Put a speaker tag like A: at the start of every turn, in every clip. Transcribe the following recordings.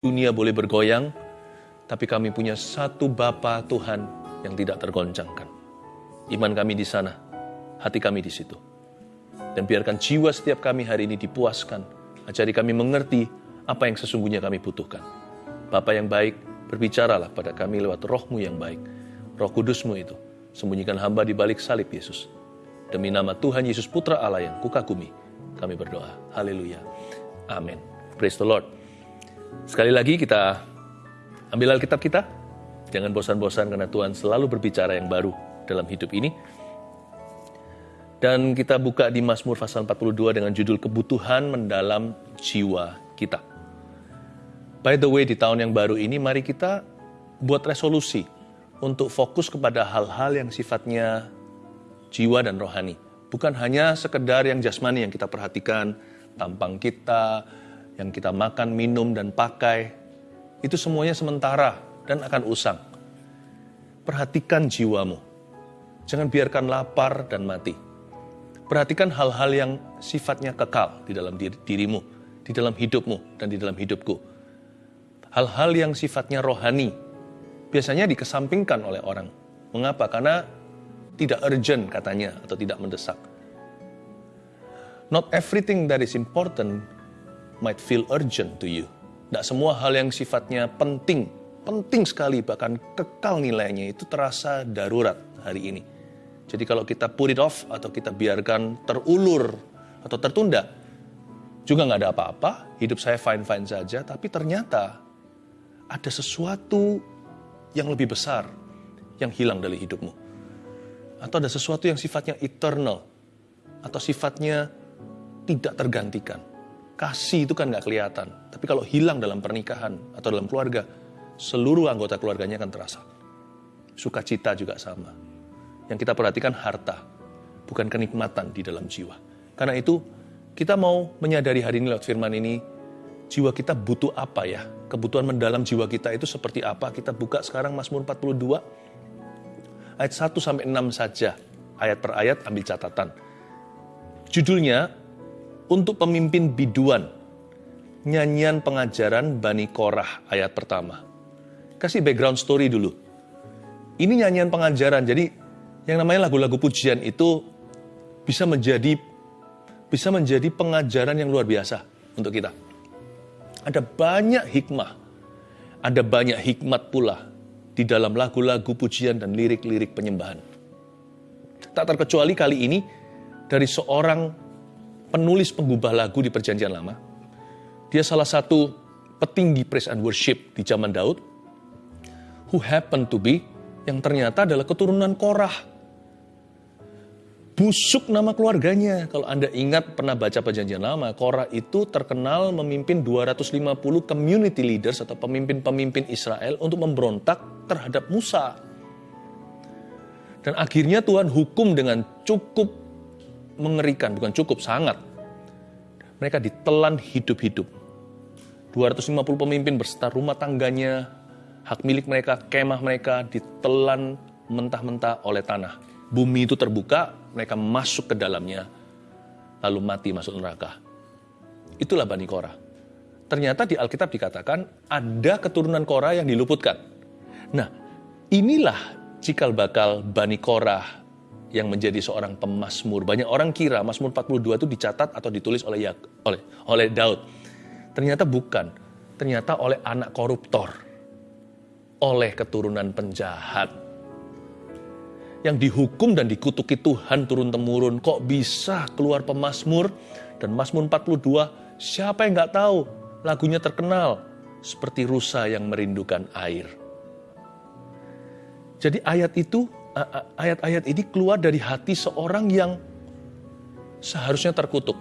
A: dunia boleh bergoyang, tapi kami punya satu Bapa Tuhan yang tidak tergoncangkan. Iman kami di sana, hati kami di situ. Dan biarkan jiwa setiap kami hari ini dipuaskan. Ajari kami mengerti apa yang sesungguhnya kami butuhkan. Bapa yang baik, berbicaralah pada kami lewat rohmu yang baik. Roh kudusmu itu, sembunyikan hamba di balik salib Yesus. Demi nama Tuhan Yesus Putra Allah yang kukagumi, kami berdoa. Haleluya. Amin. Praise the Lord. Sekali lagi kita ambil Alkitab kita. Jangan bosan-bosan karena Tuhan selalu berbicara yang baru dalam hidup ini. Dan kita buka di Mazmur pasal 42 dengan judul kebutuhan mendalam jiwa kita. By the way, di tahun yang baru ini mari kita buat resolusi untuk fokus kepada hal-hal yang sifatnya jiwa dan rohani. Bukan hanya sekedar yang jasmani yang kita perhatikan, tampang kita, yang kita makan, minum, dan pakai, itu semuanya sementara dan akan usang. Perhatikan jiwamu. Jangan biarkan lapar dan mati. Perhatikan hal-hal yang sifatnya kekal di dalam diri, dirimu, di dalam hidupmu, dan di dalam hidupku. Hal-hal yang sifatnya rohani, biasanya dikesampingkan oleh orang. Mengapa? Karena tidak urgent katanya, atau tidak mendesak. Not everything that is important might feel urgent to you. Tidak semua hal yang sifatnya penting, penting sekali bahkan kekal nilainya itu terasa darurat hari ini. Jadi kalau kita put it off atau kita biarkan terulur atau tertunda, juga nggak ada apa-apa, hidup saya fine-fine saja, tapi ternyata ada sesuatu yang lebih besar yang hilang dari hidupmu. Atau ada sesuatu yang sifatnya eternal, atau sifatnya tidak tergantikan. Kasih itu kan nggak kelihatan. Tapi kalau hilang dalam pernikahan atau dalam keluarga, seluruh anggota keluarganya akan terasa. Sukacita juga sama. Yang kita perhatikan harta, bukan kenikmatan di dalam jiwa. Karena itu, kita mau menyadari hari ini lewat firman ini, jiwa kita butuh apa ya? Kebutuhan mendalam jiwa kita itu seperti apa? Kita buka sekarang Mazmur 42, ayat 1 sampai 6 saja. Ayat per ayat ambil catatan. Judulnya, untuk pemimpin biduan. Nyanyian pengajaran Bani Korah ayat pertama. Kasih background story dulu. Ini nyanyian pengajaran, jadi yang namanya lagu-lagu pujian itu bisa menjadi bisa menjadi pengajaran yang luar biasa untuk kita. Ada banyak hikmah, ada banyak hikmat pula di dalam lagu-lagu pujian dan lirik-lirik penyembahan. Tak terkecuali kali ini dari seorang penulis penggubah lagu di Perjanjian Lama. Dia salah satu petinggi praise and worship di zaman Daud, who happened to be yang ternyata adalah keturunan Korah. Busuk nama keluarganya. Kalau Anda ingat pernah baca perjanjian lama, Korah itu terkenal memimpin 250 community leaders atau pemimpin-pemimpin Israel untuk memberontak terhadap Musa. Dan akhirnya Tuhan hukum dengan cukup mengerikan, bukan cukup, sangat. Mereka ditelan hidup-hidup. 250 pemimpin berserta rumah tangganya, hak milik mereka, kemah mereka ditelan mentah-mentah oleh tanah. Bumi itu terbuka, mereka masuk ke dalamnya, lalu mati masuk neraka. Itulah Bani Korah. Ternyata di Alkitab dikatakan ada keturunan Korah yang diluputkan. Nah, inilah cikal bakal Bani Korah yang menjadi seorang pemasmur. Banyak orang kira Mazmur 42 itu dicatat atau ditulis oleh oleh oleh Daud. Ternyata bukan. Ternyata oleh anak koruptor. Oleh keturunan penjahat. Yang dihukum dan dikutuki Tuhan turun-temurun. Kok bisa keluar pemasmur? Dan Mazmur 42, siapa yang nggak tahu? Lagunya terkenal. Seperti rusa yang merindukan air. Jadi ayat itu ayat-ayat ini keluar dari hati seorang yang seharusnya terkutuk.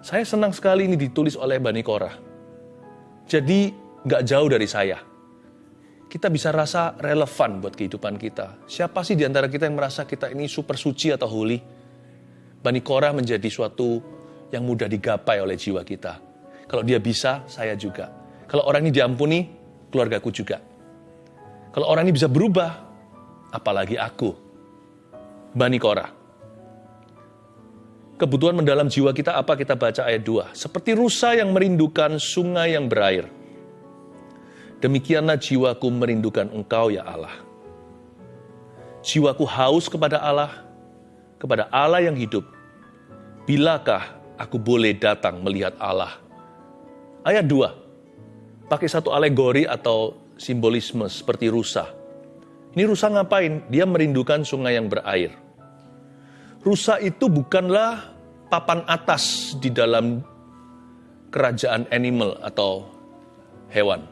A: Saya senang sekali ini ditulis oleh Bani Korah. Jadi nggak jauh dari saya. Kita bisa rasa relevan buat kehidupan kita. Siapa sih di antara kita yang merasa kita ini super suci atau holy? Bani Korah menjadi suatu yang mudah digapai oleh jiwa kita. Kalau dia bisa, saya juga. Kalau orang ini diampuni, keluargaku juga. Kalau orang ini bisa berubah, apalagi aku. Bani Korah. kebutuhan mendalam jiwa kita apa kita baca ayat 2. Seperti rusa yang merindukan sungai yang berair. Demikianlah jiwaku merindukan engkau ya Allah. Jiwaku haus kepada Allah, kepada Allah yang hidup. Bilakah aku boleh datang melihat Allah? Ayat 2, pakai satu alegori atau simbolisme seperti rusa. Ini rusa ngapain? Dia merindukan sungai yang berair. Rusa itu bukanlah papan atas di dalam kerajaan animal atau hewan.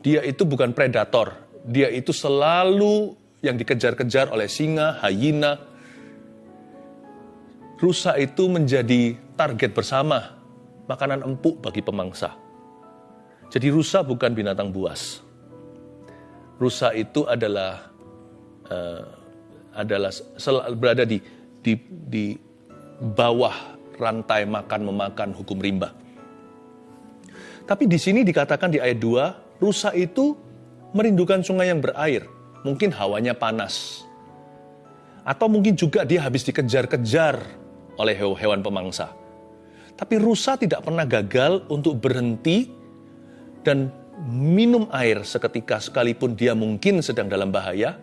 A: Dia itu bukan predator, dia itu selalu yang dikejar-kejar oleh singa, hyena. Rusa itu menjadi target bersama, makanan empuk bagi pemangsa. Jadi rusa bukan binatang buas. Rusa itu adalah uh, adalah berada di di di bawah rantai makan memakan hukum rimba. Tapi di sini dikatakan di ayat 2, rusa itu merindukan sungai yang berair. Mungkin hawanya panas. Atau mungkin juga dia habis dikejar-kejar oleh hewan pemangsa. Tapi rusa tidak pernah gagal untuk berhenti dan minum air seketika sekalipun dia mungkin sedang dalam bahaya.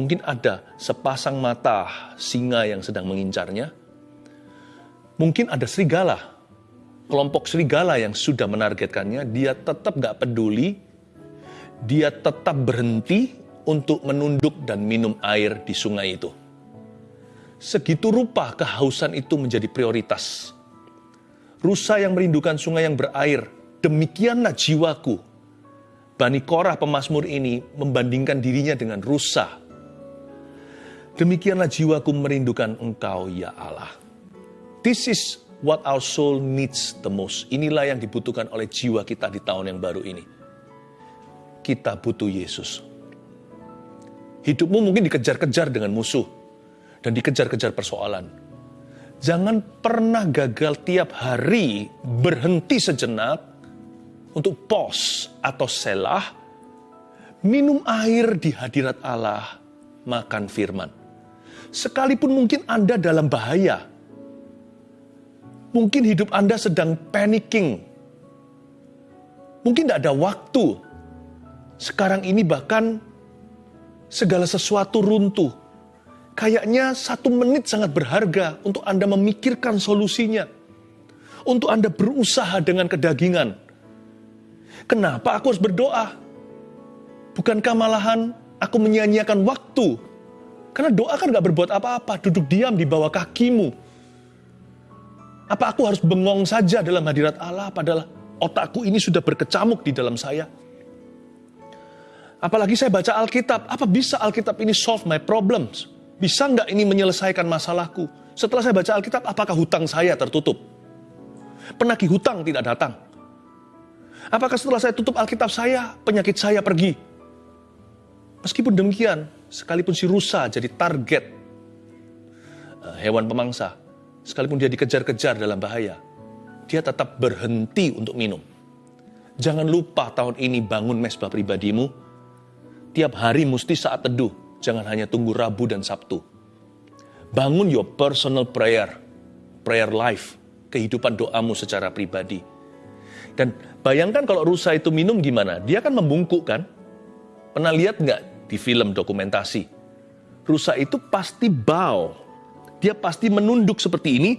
A: Mungkin ada sepasang mata singa yang sedang mengincarnya. Mungkin ada serigala kelompok serigala yang sudah menargetkannya, dia tetap gak peduli, dia tetap berhenti untuk menunduk dan minum air di sungai itu. Segitu rupa kehausan itu menjadi prioritas. Rusa yang merindukan sungai yang berair, demikianlah jiwaku. Bani Korah pemazmur ini membandingkan dirinya dengan rusa. Demikianlah jiwaku merindukan engkau ya Allah. This is what our soul needs the most. Inilah yang dibutuhkan oleh jiwa kita di tahun yang baru ini. Kita butuh Yesus. Hidupmu mungkin dikejar-kejar dengan musuh dan dikejar-kejar persoalan. Jangan pernah gagal tiap hari berhenti sejenak untuk pos atau selah, minum air di hadirat Allah, makan firman. Sekalipun mungkin Anda dalam bahaya, Mungkin hidup Anda sedang panicking. Mungkin tidak ada waktu. Sekarang ini bahkan segala sesuatu runtuh. Kayaknya satu menit sangat berharga untuk Anda memikirkan solusinya. Untuk Anda berusaha dengan kedagingan. Kenapa aku harus berdoa? Bukankah malahan aku menyia-nyiakan waktu? Karena doa kan gak berbuat apa-apa, duduk diam di bawah kakimu apa aku harus bengong saja dalam hadirat Allah padahal otakku ini sudah berkecamuk di dalam saya? Apalagi saya baca Alkitab, apa bisa Alkitab ini solve my problems? Bisa nggak ini menyelesaikan masalahku? Setelah saya baca Alkitab, apakah hutang saya tertutup? Penagih hutang tidak datang. Apakah setelah saya tutup Alkitab saya, penyakit saya pergi? Meskipun demikian, sekalipun si rusa jadi target eh, hewan pemangsa, sekalipun dia dikejar-kejar dalam bahaya, dia tetap berhenti untuk minum. Jangan lupa tahun ini bangun mesbah pribadimu. Tiap hari mesti saat teduh, jangan hanya tunggu Rabu dan Sabtu. Bangun your personal prayer, prayer life, kehidupan doamu secara pribadi. Dan bayangkan kalau rusa itu minum gimana? Dia kan membungkuk kan? Pernah lihat nggak di film dokumentasi? Rusa itu pasti bow, dia pasti menunduk seperti ini,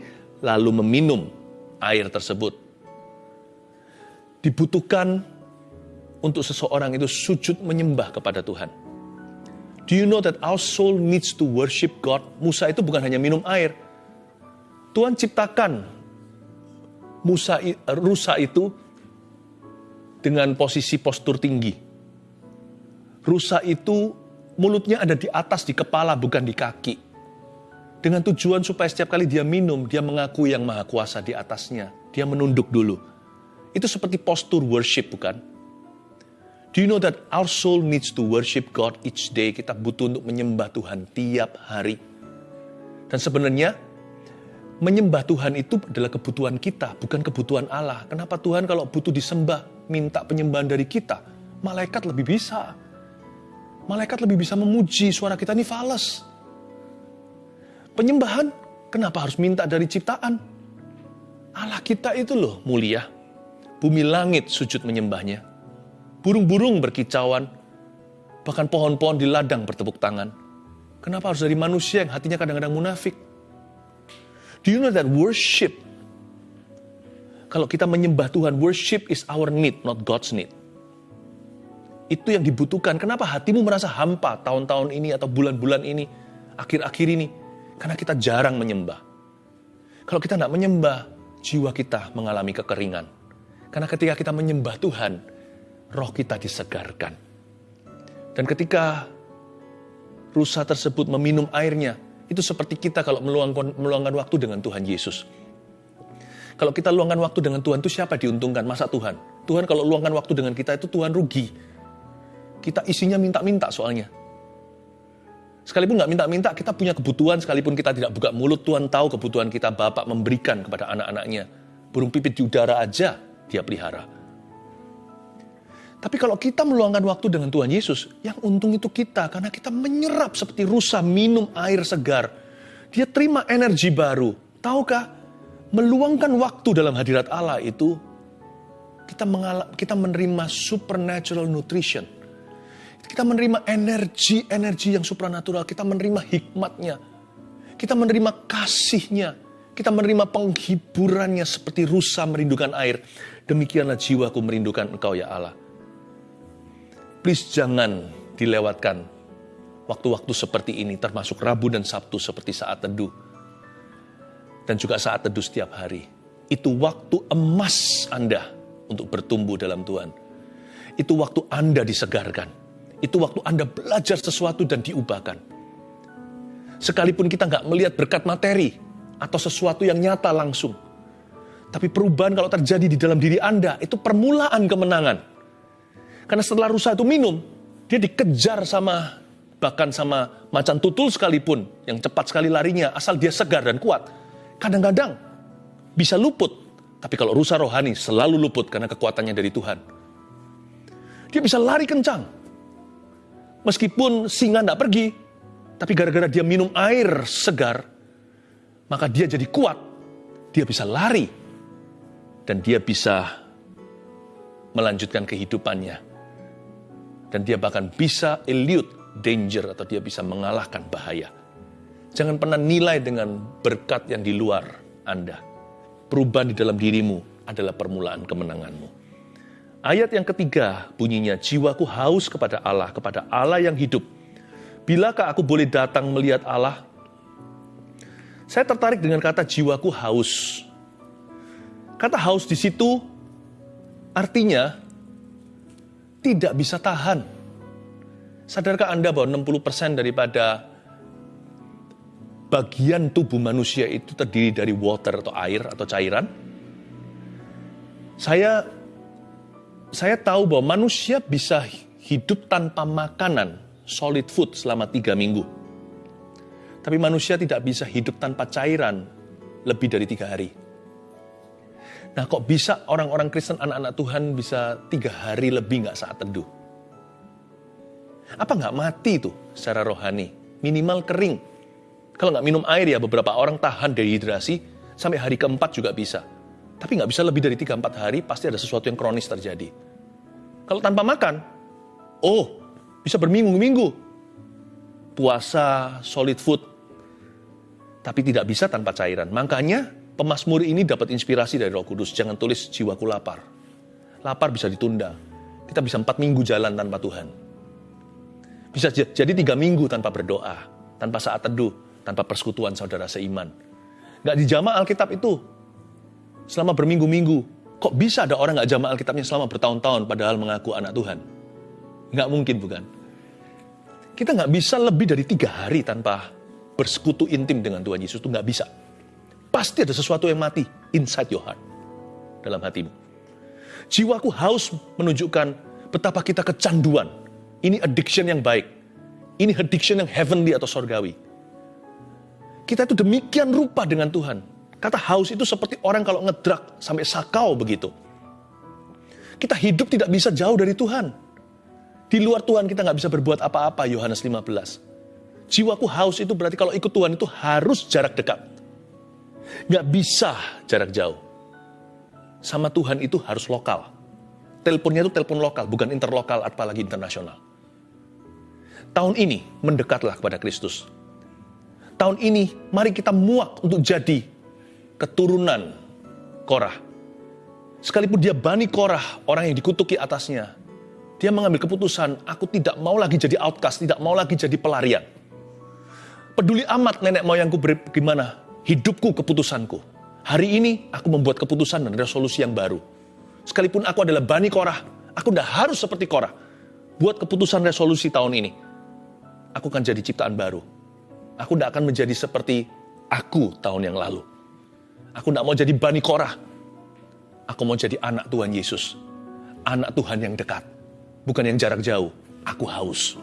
A: lalu meminum air tersebut. Dibutuhkan untuk seseorang itu sujud menyembah kepada Tuhan. Do you know that our soul needs to worship God? Musa itu bukan hanya minum air. Tuhan ciptakan Musa rusa itu dengan posisi postur tinggi. Rusa itu mulutnya ada di atas di kepala bukan di kaki. Dengan tujuan supaya setiap kali dia minum, dia mengaku yang maha kuasa di atasnya. Dia menunduk dulu. Itu seperti postur worship, bukan? Do you know that our soul needs to worship God each day? Kita butuh untuk menyembah Tuhan tiap hari. Dan sebenarnya, menyembah Tuhan itu adalah kebutuhan kita, bukan kebutuhan Allah. Kenapa Tuhan kalau butuh disembah, minta penyembahan dari kita? Malaikat lebih bisa. Malaikat lebih bisa memuji suara kita ini fals. Penyembahan Kenapa harus minta dari ciptaan? Allah kita itu loh mulia. Bumi langit sujud menyembahnya. Burung-burung berkicauan. Bahkan pohon-pohon di ladang bertepuk tangan. Kenapa harus dari manusia yang hatinya kadang-kadang munafik? Do you know that worship? Kalau kita menyembah Tuhan, worship is our need, not God's need. Itu yang dibutuhkan. Kenapa hatimu merasa hampa tahun-tahun ini atau bulan-bulan ini, akhir-akhir ini? Karena kita jarang menyembah. Kalau kita tidak menyembah, jiwa kita mengalami kekeringan. Karena ketika kita menyembah Tuhan, roh kita disegarkan. Dan ketika rusa tersebut meminum airnya, itu seperti kita kalau meluangkan, waktu dengan Tuhan Yesus. Kalau kita luangkan waktu dengan Tuhan, itu siapa diuntungkan? Masa Tuhan? Tuhan kalau luangkan waktu dengan kita, itu Tuhan rugi. Kita isinya minta-minta soalnya. Sekalipun nggak minta-minta, kita punya kebutuhan, sekalipun kita tidak buka mulut, Tuhan tahu kebutuhan kita, Bapak memberikan kepada anak-anaknya. Burung pipit di udara aja, dia pelihara. Tapi kalau kita meluangkan waktu dengan Tuhan Yesus, yang untung itu kita, karena kita menyerap seperti rusa minum air segar. Dia terima energi baru. Tahukah, meluangkan waktu dalam hadirat Allah itu, kita, kita menerima supernatural nutrition kita menerima energi-energi yang supranatural. Kita menerima hikmatnya. Kita menerima kasihnya. Kita menerima penghiburannya seperti rusa merindukan air. Demikianlah jiwaku merindukan engkau ya Allah. Please jangan dilewatkan waktu-waktu seperti ini termasuk Rabu dan Sabtu seperti saat teduh. Dan juga saat teduh setiap hari. Itu waktu emas Anda untuk bertumbuh dalam Tuhan. Itu waktu Anda disegarkan itu waktu Anda belajar sesuatu dan diubahkan. Sekalipun kita nggak melihat berkat materi atau sesuatu yang nyata langsung. Tapi perubahan kalau terjadi di dalam diri Anda, itu permulaan kemenangan. Karena setelah rusa itu minum, dia dikejar sama bahkan sama macan tutul sekalipun yang cepat sekali larinya asal dia segar dan kuat. Kadang-kadang bisa luput, tapi kalau rusa rohani selalu luput karena kekuatannya dari Tuhan. Dia bisa lari kencang, Meskipun singa tidak pergi, tapi gara-gara dia minum air segar, maka dia jadi kuat. Dia bisa lari. Dan dia bisa melanjutkan kehidupannya. Dan dia bahkan bisa elude danger atau dia bisa mengalahkan bahaya. Jangan pernah nilai dengan berkat yang di luar Anda. Perubahan di dalam dirimu adalah permulaan kemenanganmu. Ayat yang ketiga bunyinya, jiwaku haus kepada Allah, kepada Allah yang hidup. Bilakah aku boleh datang melihat Allah? Saya tertarik dengan kata jiwaku haus. Kata haus di situ artinya tidak bisa tahan. Sadarkah Anda bahwa 60% daripada bagian tubuh manusia itu terdiri dari water atau air atau cairan? Saya saya tahu bahwa manusia bisa hidup tanpa makanan, solid food selama tiga minggu. Tapi manusia tidak bisa hidup tanpa cairan lebih dari tiga hari. Nah kok bisa orang-orang Kristen, anak-anak Tuhan bisa tiga hari lebih nggak saat teduh? Apa nggak mati tuh secara rohani? Minimal kering. Kalau nggak minum air ya beberapa orang tahan dehidrasi sampai hari keempat juga bisa. Tapi nggak bisa lebih dari 3-4 hari, pasti ada sesuatu yang kronis terjadi. Kalau tanpa makan, oh bisa berminggu-minggu. Puasa, solid food, tapi tidak bisa tanpa cairan. Makanya pemasmur ini dapat inspirasi dari roh kudus. Jangan tulis jiwaku lapar. Lapar bisa ditunda. Kita bisa empat minggu jalan tanpa Tuhan. Bisa jadi tiga minggu tanpa berdoa, tanpa saat teduh, tanpa persekutuan saudara seiman. Gak dijama Alkitab itu. Selama berminggu-minggu, Kok bisa ada orang nggak jamaah Alkitabnya selama bertahun-tahun padahal mengaku anak Tuhan? Nggak mungkin bukan? Kita nggak bisa lebih dari tiga hari tanpa bersekutu intim dengan Tuhan Yesus itu nggak bisa. Pasti ada sesuatu yang mati inside your heart. Dalam hatimu. Jiwaku haus menunjukkan betapa kita kecanduan. Ini addiction yang baik. Ini addiction yang heavenly atau sorgawi. Kita itu demikian rupa dengan Tuhan. Kata haus itu seperti orang kalau ngedrak sampai sakau begitu. Kita hidup tidak bisa jauh dari Tuhan. Di luar Tuhan kita nggak bisa berbuat apa-apa, Yohanes 15. Jiwaku haus itu berarti kalau ikut Tuhan itu harus jarak dekat. Nggak bisa jarak jauh. Sama Tuhan itu harus lokal. Teleponnya itu telepon lokal, bukan interlokal apalagi internasional. Tahun ini mendekatlah kepada Kristus. Tahun ini mari kita muak untuk jadi keturunan Korah. Sekalipun dia bani Korah, orang yang dikutuki atasnya, dia mengambil keputusan, aku tidak mau lagi jadi outcast, tidak mau lagi jadi pelarian. Peduli amat nenek moyangku bagaimana hidupku, keputusanku. Hari ini aku membuat keputusan dan resolusi yang baru. Sekalipun aku adalah Bani Korah, aku tidak harus seperti Korah. Buat keputusan resolusi tahun ini. Aku akan jadi ciptaan baru. Aku tidak akan menjadi seperti aku tahun yang lalu. Aku tidak mau jadi Bani Korah. Aku mau jadi anak Tuhan Yesus. Anak Tuhan yang dekat bukan yang jarak jauh. Aku haus.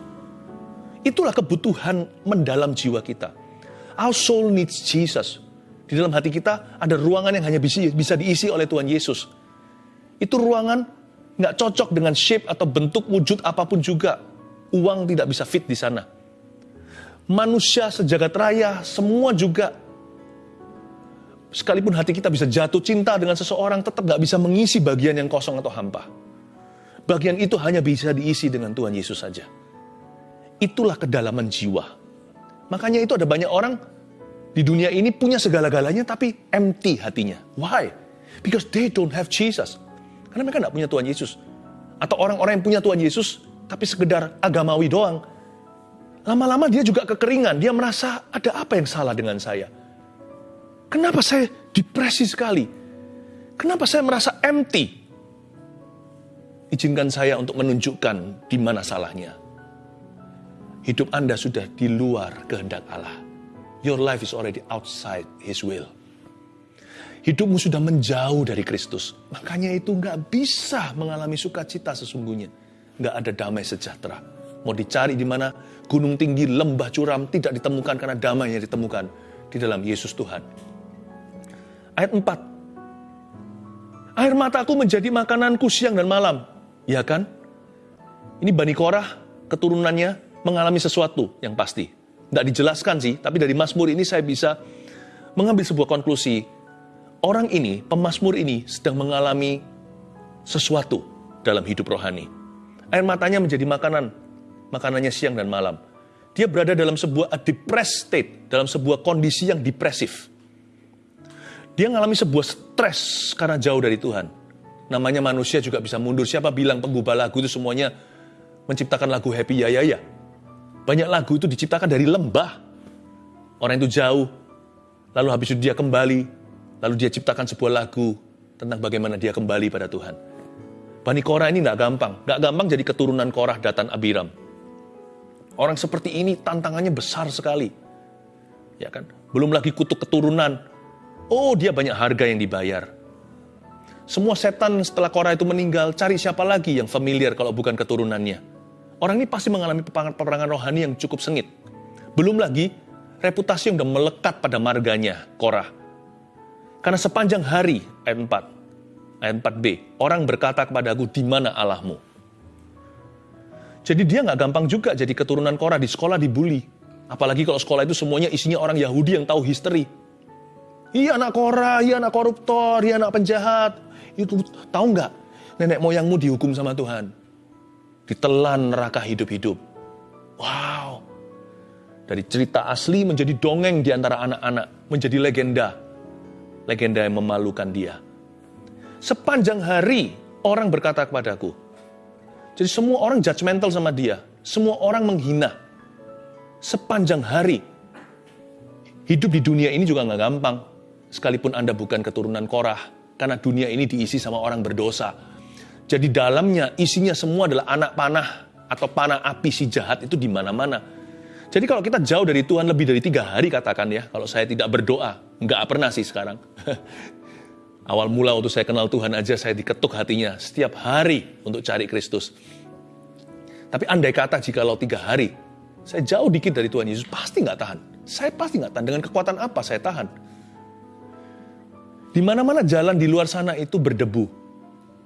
A: Itulah kebutuhan mendalam jiwa kita. Our soul needs Jesus. Di dalam hati kita ada ruangan yang hanya bisa, bisa diisi oleh Tuhan Yesus. Itu ruangan nggak cocok dengan shape atau bentuk wujud apa pun juga. Uang tidak bisa fit di sana. Manusia sejagat raya, semua juga sekalipun hati kita bisa jatuh cinta dengan seseorang, tetap nggak bisa mengisi bagian yang kosong atau hampa. Bagian itu hanya bisa diisi dengan Tuhan Yesus saja. Itulah kedalaman jiwa. Makanya itu ada banyak orang di dunia ini punya segala-galanya tapi empty hatinya. Why? Because they don't have Jesus. Karena mereka tidak punya Tuhan Yesus. Atau orang-orang yang punya Tuhan Yesus tapi sekedar agamawi doang. Lama-lama dia juga kekeringan. Dia merasa ada apa yang salah dengan saya. Kenapa saya depresi sekali? Kenapa saya merasa empty? Izinkan saya untuk menunjukkan di mana salahnya. Hidup Anda sudah di luar kehendak Allah. Your life is already outside His will. Hidupmu sudah menjauh dari Kristus. Makanya itu nggak bisa mengalami sukacita sesungguhnya. Nggak ada damai sejahtera. Mau dicari di mana gunung tinggi, lembah curam tidak ditemukan karena damai yang ditemukan di dalam Yesus Tuhan. Ayat 4. Air mataku menjadi makananku siang dan malam. Ya kan? Ini Bani Korah, keturunannya mengalami sesuatu yang pasti. Tidak dijelaskan sih, tapi dari Mazmur ini saya bisa mengambil sebuah konklusi. Orang ini, pemazmur ini sedang mengalami sesuatu dalam hidup rohani. Air matanya menjadi makanan, makanannya siang dan malam. Dia berada dalam sebuah depressed state, dalam sebuah kondisi yang depresif. Dia mengalami sebuah stres karena jauh dari Tuhan namanya manusia juga bisa mundur. Siapa bilang penggubah lagu itu semuanya menciptakan lagu happy ya ya ya. Banyak lagu itu diciptakan dari lembah. Orang itu jauh, lalu habis itu dia kembali, lalu dia ciptakan sebuah lagu tentang bagaimana dia kembali pada Tuhan. Bani Korah ini nggak gampang, nggak gampang jadi keturunan Korah Datan Abiram. Orang seperti ini tantangannya besar sekali, ya kan? Belum lagi kutuk keturunan. Oh, dia banyak harga yang dibayar semua setan setelah Korah itu meninggal, cari siapa lagi yang familiar kalau bukan keturunannya. Orang ini pasti mengalami peperangan rohani yang cukup sengit. Belum lagi reputasi yang sudah melekat pada marganya, Korah. Karena sepanjang hari, ayat 4, ayat 4b, orang berkata kepada aku, di mana Allahmu? Jadi dia nggak gampang juga jadi keturunan Korah, di sekolah dibully. Apalagi kalau sekolah itu semuanya isinya orang Yahudi yang tahu history. Iya anak Korah, iya anak koruptor, iya anak penjahat. Itu tahu nggak? Nenek moyangmu dihukum sama Tuhan. Ditelan neraka hidup-hidup. Wow. Dari cerita asli menjadi dongeng di antara anak-anak. Menjadi legenda. Legenda yang memalukan dia. Sepanjang hari orang berkata kepadaku. Jadi semua orang judgmental sama dia. Semua orang menghina. Sepanjang hari. Hidup di dunia ini juga nggak gampang sekalipun Anda bukan keturunan Korah, karena dunia ini diisi sama orang berdosa. Jadi dalamnya isinya semua adalah anak panah atau panah api si jahat itu di mana-mana. Jadi kalau kita jauh dari Tuhan lebih dari tiga hari katakan ya, kalau saya tidak berdoa, nggak pernah sih sekarang. Awal mula waktu saya kenal Tuhan aja saya diketuk hatinya setiap hari untuk cari Kristus. Tapi andai kata jika lo tiga hari, saya jauh dikit dari Tuhan Yesus, pasti nggak tahan. Saya pasti nggak tahan. Dengan kekuatan apa saya tahan? Di mana-mana jalan di luar sana itu berdebu.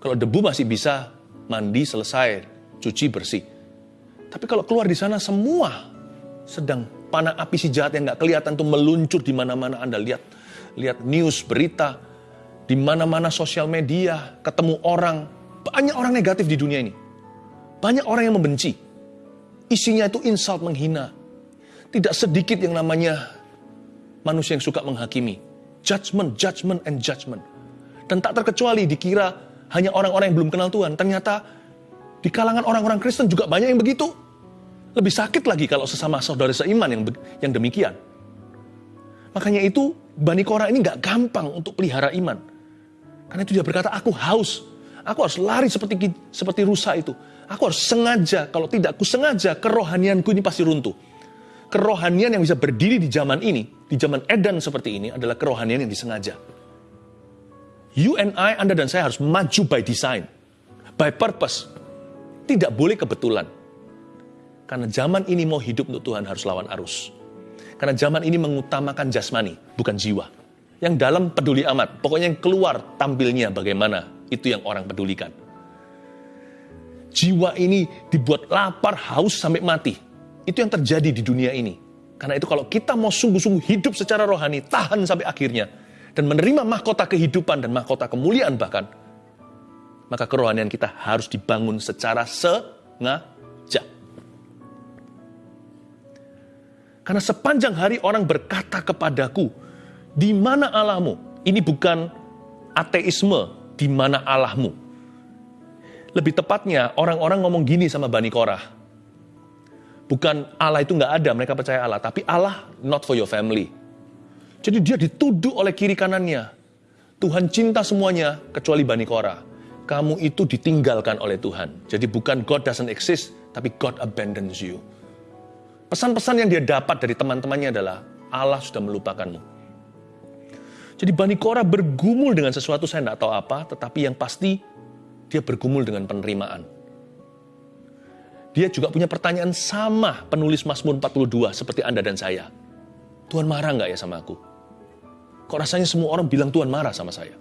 A: Kalau debu masih bisa mandi selesai, cuci bersih. Tapi kalau keluar di sana semua sedang panah api si jahat yang nggak kelihatan tuh meluncur di mana-mana Anda lihat lihat news, berita, di mana-mana sosial media, ketemu orang, banyak orang negatif di dunia ini. Banyak orang yang membenci. Isinya itu insult, menghina. Tidak sedikit yang namanya manusia yang suka menghakimi. Judgment, judgment, and judgment. Dan tak terkecuali dikira hanya orang-orang yang belum kenal Tuhan. Ternyata di kalangan orang-orang Kristen juga banyak yang begitu. Lebih sakit lagi kalau sesama saudara seiman yang yang demikian. Makanya itu Bani Korah ini nggak gampang untuk pelihara iman. Karena itu dia berkata, aku haus. Aku harus lari seperti seperti rusa itu. Aku harus sengaja, kalau tidak aku sengaja, kerohanianku ini pasti runtuh. Kerohanian yang bisa berdiri di zaman ini, di zaman edan seperti ini adalah kerohanian yang disengaja. You and I, Anda dan saya harus maju by design, by purpose. Tidak boleh kebetulan. Karena zaman ini mau hidup untuk Tuhan harus lawan arus. Karena zaman ini mengutamakan jasmani, bukan jiwa. Yang dalam peduli amat, pokoknya yang keluar tampilnya bagaimana, itu yang orang pedulikan. Jiwa ini dibuat lapar, haus sampai mati. Itu yang terjadi di dunia ini. Karena itu kalau kita mau sungguh-sungguh hidup secara rohani, tahan sampai akhirnya, dan menerima mahkota kehidupan dan mahkota kemuliaan bahkan, maka kerohanian kita harus dibangun secara sengaja. Karena sepanjang hari orang berkata kepadaku, di mana Allahmu? Ini bukan ateisme, di mana Allahmu? Lebih tepatnya, orang-orang ngomong gini sama Bani Korah. Bukan Allah itu nggak ada, mereka percaya Allah. Tapi Allah not for your family. Jadi dia dituduh oleh kiri kanannya. Tuhan cinta semuanya, kecuali Bani Korah. Kamu itu ditinggalkan oleh Tuhan. Jadi bukan God doesn't exist, tapi God abandons you. Pesan-pesan yang dia dapat dari teman-temannya adalah Allah sudah melupakanmu. Jadi Bani Korah bergumul dengan sesuatu saya tidak tahu apa, tetapi yang pasti dia bergumul dengan penerimaan. Dia juga punya pertanyaan sama penulis Mazmur 42 seperti Anda dan saya. Tuhan marah nggak ya sama aku? Kok rasanya semua orang bilang Tuhan marah sama saya?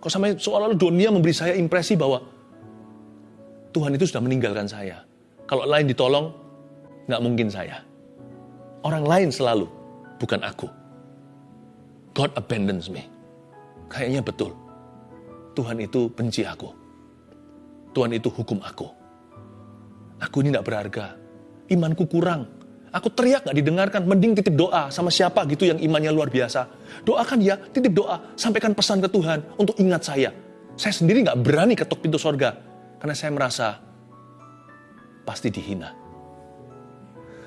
A: Kok sama seolah-olah dunia memberi saya impresi bahwa Tuhan itu sudah meninggalkan saya. Kalau lain ditolong, nggak mungkin saya. Orang lain selalu, bukan aku. God abandons me. Kayaknya betul. Tuhan itu benci aku. Tuhan itu hukum aku. Aku ini tidak berharga. Imanku kurang. Aku teriak gak didengarkan, mending titip doa sama siapa gitu yang imannya luar biasa. Doakan ya, titip doa, sampaikan pesan ke Tuhan untuk ingat saya. Saya sendiri gak berani ketuk pintu sorga, karena saya merasa pasti dihina.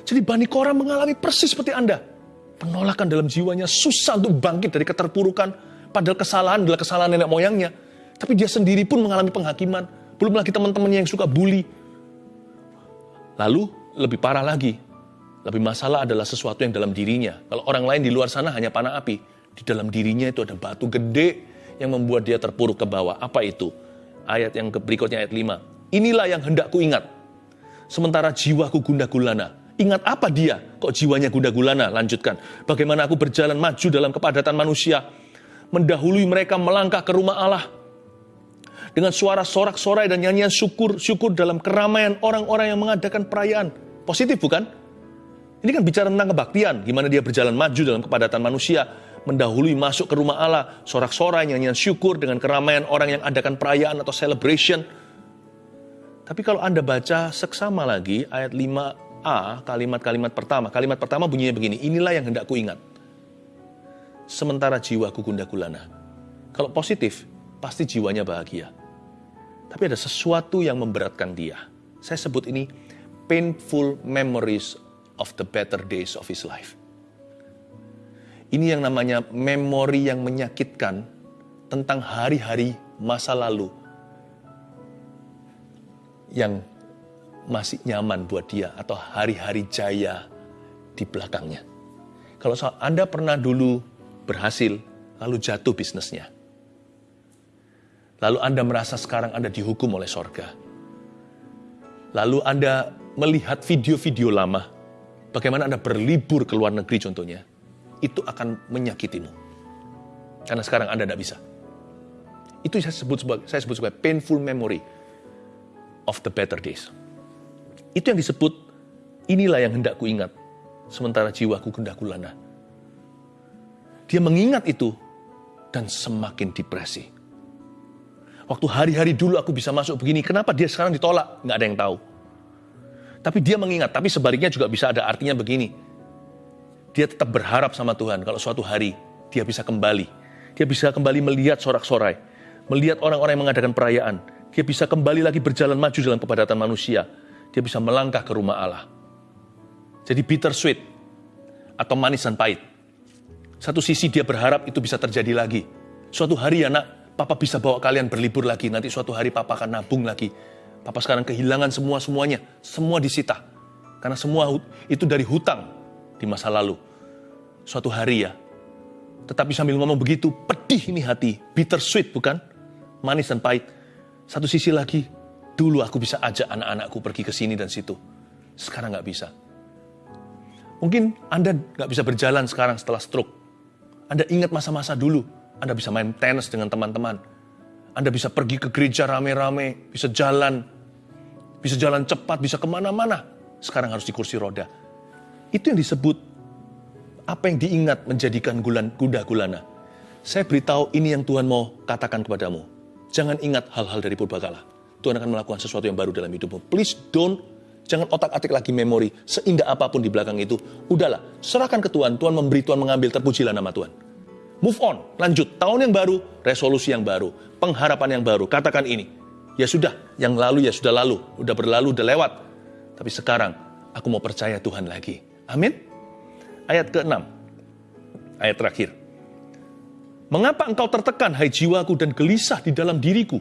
A: Jadi Bani Korah mengalami persis seperti Anda. Penolakan dalam jiwanya susah untuk bangkit dari keterpurukan. Padahal kesalahan adalah kesalahan nenek moyangnya. Tapi dia sendiri pun mengalami penghakiman. Belum lagi teman-temannya yang suka bully. Lalu lebih parah lagi. Lebih masalah adalah sesuatu yang dalam dirinya. Kalau orang lain di luar sana hanya panah api. Di dalam dirinya itu ada batu gede yang membuat dia terpuruk ke bawah. Apa itu? Ayat yang berikutnya ayat 5. Inilah yang hendak ku ingat. Sementara jiwaku gundah gulana Ingat apa dia? Kok jiwanya gunda gulana? Lanjutkan. Bagaimana aku berjalan maju dalam kepadatan manusia. Mendahului mereka melangkah ke rumah Allah. Dengan suara sorak-sorai dan nyanyian syukur-syukur dalam keramaian orang-orang yang mengadakan perayaan. Positif bukan? Ini kan bicara tentang kebaktian. Gimana dia berjalan maju dalam kepadatan manusia. Mendahului masuk ke rumah Allah. Sorak-sorai, nyanyian syukur dengan keramaian orang yang adakan perayaan atau celebration. Tapi kalau Anda baca seksama lagi ayat 5 A, kalimat-kalimat pertama. Kalimat pertama bunyinya begini, inilah yang hendak ku ingat. Sementara jiwaku gundah gulana. Kalau positif, pasti jiwanya bahagia. Tapi ada sesuatu yang memberatkan dia. Saya sebut ini painful memories of the better days of his life. Ini yang namanya memori yang menyakitkan tentang hari-hari masa lalu yang masih nyaman buat dia atau hari-hari jaya di belakangnya. Kalau Anda pernah dulu berhasil, lalu jatuh bisnisnya. Lalu Anda merasa sekarang Anda dihukum oleh sorga. Lalu Anda melihat video-video lama, bagaimana Anda berlibur ke luar negeri contohnya, itu akan menyakitimu. Karena sekarang Anda tidak bisa. Itu saya sebut sebagai, saya sebut sebagai painful memory of the better days. Itu yang disebut, inilah yang hendak ku ingat, sementara jiwaku gundah gulana. Dia mengingat itu dan semakin depresi. Waktu hari-hari dulu aku bisa masuk begini, kenapa dia sekarang ditolak? Nggak ada yang tahu. Tapi dia mengingat, tapi sebaliknya juga bisa ada artinya begini. Dia tetap berharap sama Tuhan kalau suatu hari dia bisa kembali. Dia bisa kembali melihat sorak-sorai, melihat orang-orang yang mengadakan perayaan. Dia bisa kembali lagi berjalan maju dalam kepadatan manusia. Dia bisa melangkah ke rumah Allah. Jadi bitter sweet atau manis dan pahit. Satu sisi dia berharap itu bisa terjadi lagi. Suatu hari ya papa bisa bawa kalian berlibur lagi. Nanti suatu hari papa akan nabung lagi. Papa sekarang kehilangan semua-semuanya. Semua disita. Karena semua itu dari hutang di masa lalu. Suatu hari ya. Tetapi sambil ngomong begitu, pedih ini hati. Bitter sweet bukan? Manis dan pahit. Satu sisi lagi, dulu aku bisa ajak anak-anakku pergi ke sini dan situ. Sekarang nggak bisa. Mungkin Anda nggak bisa berjalan sekarang setelah stroke. Anda ingat masa-masa dulu. Anda bisa main tenis dengan teman-teman. Anda bisa pergi ke gereja rame-rame, bisa jalan, bisa jalan cepat, bisa ke mana-mana. Sekarang harus di kursi roda. Itu yang disebut apa yang diingat menjadikan gulan, kuda gulana. Saya beritahu ini yang Tuhan mau katakan kepadamu. Jangan ingat hal-hal dari purbakala. Tuhan akan melakukan sesuatu yang baru dalam hidupmu. Please don't Jangan otak-atik lagi memori, seindah apa pun di belakang itu. Udahlah, serahkan ke Tuhan, Tuhan memberi, Tuhan mengambil, terpujilah nama Tuhan. Move on, lanjut. Tahun yang baru, resolusi yang baru, pengharapan yang baru. Katakan ini, ya sudah, yang lalu ya sudah lalu, udah berlalu, udah lewat. Tapi sekarang, aku mau percaya Tuhan lagi. Amin. Ayat ke-6, ayat terakhir. Mengapa engkau tertekan, hai jiwaku, dan gelisah di dalam diriku?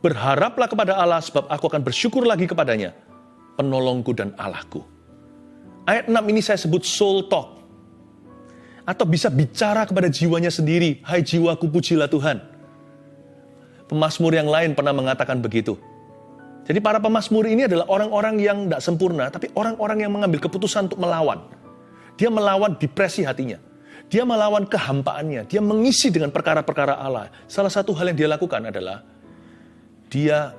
A: Berharaplah kepada Allah, sebab aku akan bersyukur lagi kepadanya penolongku dan Allahku. Ayat 6 ini saya sebut soul talk. Atau bisa bicara kepada jiwanya sendiri. Hai jiwaku pujilah Tuhan. Pemasmur yang lain pernah mengatakan begitu. Jadi para pemasmur ini adalah orang-orang yang tidak sempurna, tapi orang-orang yang mengambil keputusan untuk melawan. Dia melawan depresi hatinya. Dia melawan kehampaannya. Dia mengisi dengan perkara-perkara Allah. Salah satu hal yang dia lakukan adalah dia,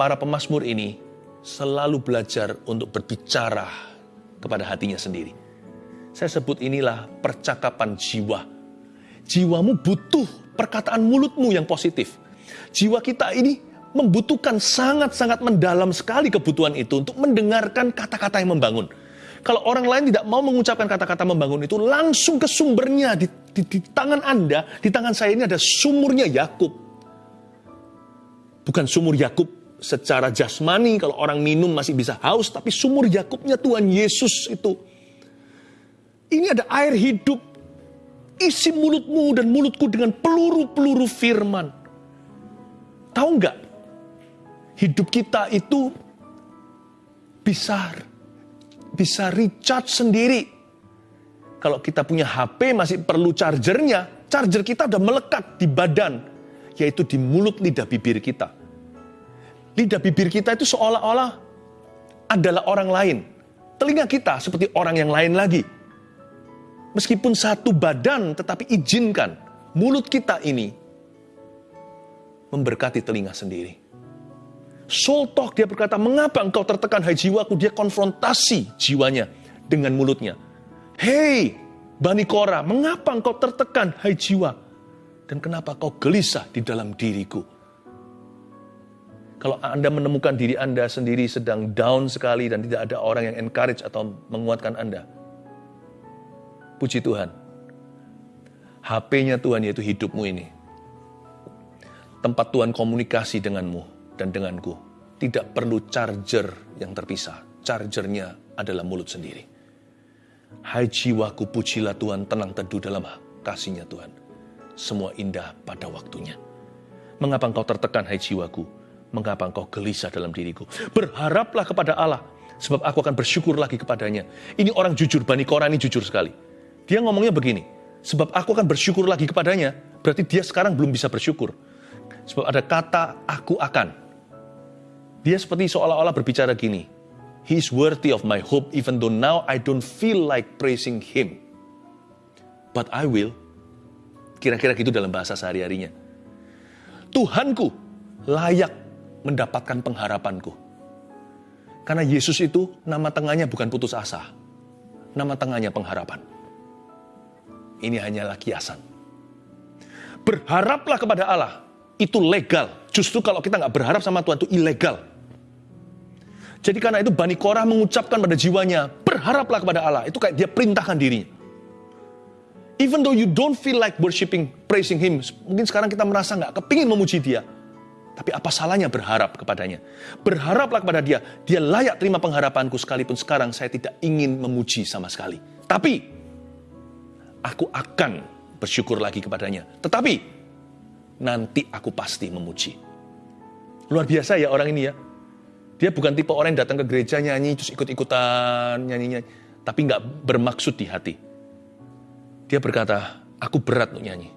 A: para pemasmur ini, selalu belajar untuk berbicara kepada hatinya sendiri. Saya sebut inilah percakapan jiwa. Jiwamu butuh perkataan mulutmu yang positif. Jiwa kita ini membutuhkan sangat-sangat mendalam sekali kebutuhan itu untuk mendengarkan kata-kata yang membangun. Kalau orang lain tidak mau mengucapkan kata-kata membangun itu, langsung ke sumbernya di, di, di tangan Anda, di tangan saya ini ada sumurnya Yakub. Bukan sumur Yakub secara jasmani kalau orang minum masih bisa haus, tapi sumur Yakubnya Tuhan Yesus itu. Ini ada air hidup. Isi mulutmu dan mulutku dengan peluru-peluru firman. Tahu nggak? Hidup kita itu bisa bisa recharge sendiri. Kalau kita punya HP masih perlu chargernya, charger kita udah melekat di badan, yaitu di mulut lidah bibir kita lidah bibir kita itu seolah-olah adalah orang lain. Telinga kita seperti orang yang lain lagi. Meskipun satu badan, tetapi izinkan mulut kita ini memberkati telinga sendiri. Soul talk dia berkata, mengapa engkau tertekan hai jiwaku? Dia konfrontasi jiwanya dengan mulutnya. Hei, Bani Kora, mengapa engkau tertekan hai jiwa? Dan kenapa kau gelisah di dalam diriku? Kalau Anda menemukan diri Anda sendiri sedang down sekali dan tidak ada orang yang encourage atau menguatkan Anda. Puji Tuhan. HP-nya Tuhan yaitu hidupmu ini. Tempat Tuhan komunikasi denganmu dan denganku. Tidak perlu charger yang terpisah. Chargernya adalah mulut sendiri. Hai jiwaku pujilah Tuhan tenang teduh dalam kasihnya Tuhan. Semua indah pada waktunya. Mengapa engkau tertekan hai jiwaku? mengapa engkau gelisah dalam diriku? Berharaplah kepada Allah, sebab aku akan bersyukur lagi kepadanya. Ini orang jujur, Bani Korah ini jujur sekali. Dia ngomongnya begini, sebab aku akan bersyukur lagi kepadanya, berarti dia sekarang belum bisa bersyukur. Sebab ada kata aku akan. Dia seperti seolah-olah berbicara gini, He is worthy of my hope even though now I don't feel like praising him. But I will. Kira-kira gitu dalam bahasa sehari-harinya. Tuhanku layak mendapatkan pengharapanku. Karena Yesus itu nama tengahnya bukan putus asa. Nama tengahnya pengharapan. ini hanyalah kiasan. Berharaplah kepada Allah, itu legal. Justru kalau kita nggak berharap sama Tuhan itu ilegal. Jadi karena itu Bani Korah mengucapkan pada jiwanya, berharaplah kepada Allah. Itu kayak dia perintahkan dirinya. Even though you don't feel like worshiping, praising Him, mungkin sekarang kita merasa nggak kepingin memuji Dia. Tapi apa salahnya berharap kepadanya? Berharaplah kepada dia. Dia layak terima pengharapanku sekalipun sekarang saya tidak ingin memuji sama sekali. Tapi, aku akan bersyukur lagi kepadanya. Tetapi, nanti aku pasti memuji. Luar biasa ya orang ini ya. Dia bukan tipe orang yang datang ke gereja nyanyi, terus ikut-ikutan nyanyi-nyanyi. Tapi nggak bermaksud di hati. Dia berkata, aku berat untuk nyanyi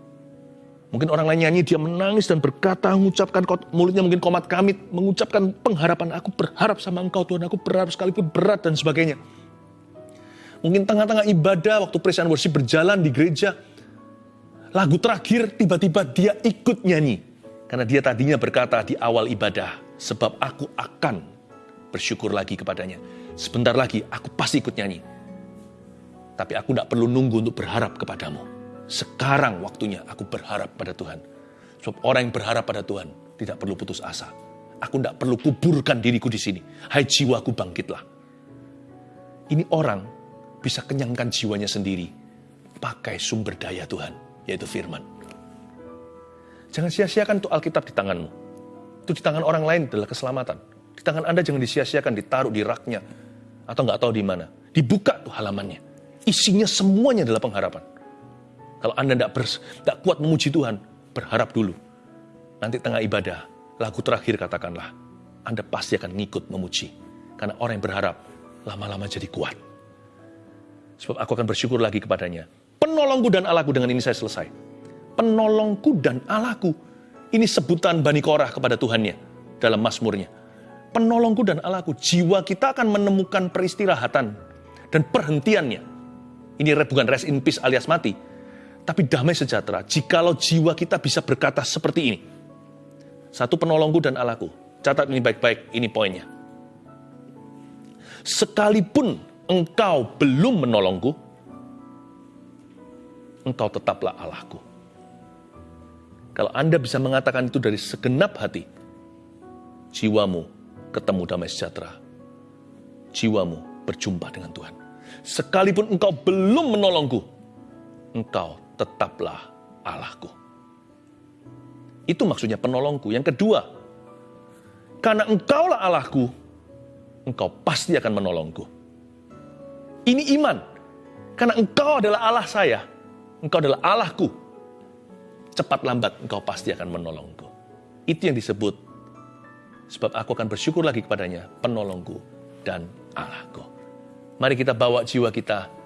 A: Mungkin orang lain nyanyi, dia menangis dan berkata, mengucapkan mulutnya mungkin komat kamit, mengucapkan pengharapan, aku berharap sama engkau Tuhan, aku berharap sekalipun berat dan sebagainya. Mungkin tengah-tengah ibadah, waktu presiden worship berjalan di gereja, lagu terakhir tiba-tiba dia ikut nyanyi. Karena dia tadinya berkata di awal ibadah, sebab aku akan bersyukur lagi kepadanya. Sebentar lagi aku pasti ikut nyanyi. Tapi aku tidak perlu nunggu untuk berharap kepadamu sekarang waktunya aku berharap pada Tuhan. Sebab orang yang berharap pada Tuhan tidak perlu putus asa. Aku tidak perlu kuburkan diriku di sini. Hai jiwaku bangkitlah. Ini orang bisa kenyangkan jiwanya sendiri pakai sumber daya Tuhan, yaitu firman. Jangan sia-siakan untuk Alkitab di tanganmu. Itu di tangan orang lain adalah keselamatan. Di tangan Anda jangan disia-siakan, ditaruh di raknya. Atau nggak tahu di mana. Dibuka tuh halamannya. Isinya semuanya adalah pengharapan. Kalau Anda tidak kuat memuji Tuhan, berharap dulu. Nanti tengah ibadah, lagu terakhir katakanlah, Anda pasti akan ngikut memuji. Karena orang yang berharap, lama-lama jadi kuat. Sebab aku akan bersyukur lagi kepadanya. Penolongku dan Allahku, dengan ini saya selesai. Penolongku dan Allahku. Ini sebutan Bani Korah kepada Tuhannya dalam Mazmurnya. Penolongku dan Allahku, jiwa kita akan menemukan peristirahatan dan perhentiannya. Ini bukan rest in peace alias mati, tapi damai sejahtera jikalau jiwa kita bisa berkata seperti ini. Satu penolongku dan Allahku. Catat ini baik-baik, ini poinnya. Sekalipun engkau belum menolongku, engkau tetaplah Allahku. Kalau Anda bisa mengatakan itu dari segenap hati, jiwamu ketemu damai sejahtera. Jiwamu berjumpa dengan Tuhan. Sekalipun engkau belum menolongku, engkau tetaplah Allahku. Itu maksudnya penolongku. Yang kedua, karena engkaulah Allahku, engkau pasti akan menolongku. Ini iman. Karena engkau adalah Allah saya, engkau adalah Allahku. Cepat lambat engkau pasti akan menolongku. Itu yang disebut. Sebab aku akan bersyukur lagi kepadanya, penolongku dan Allahku. Mari kita bawa jiwa kita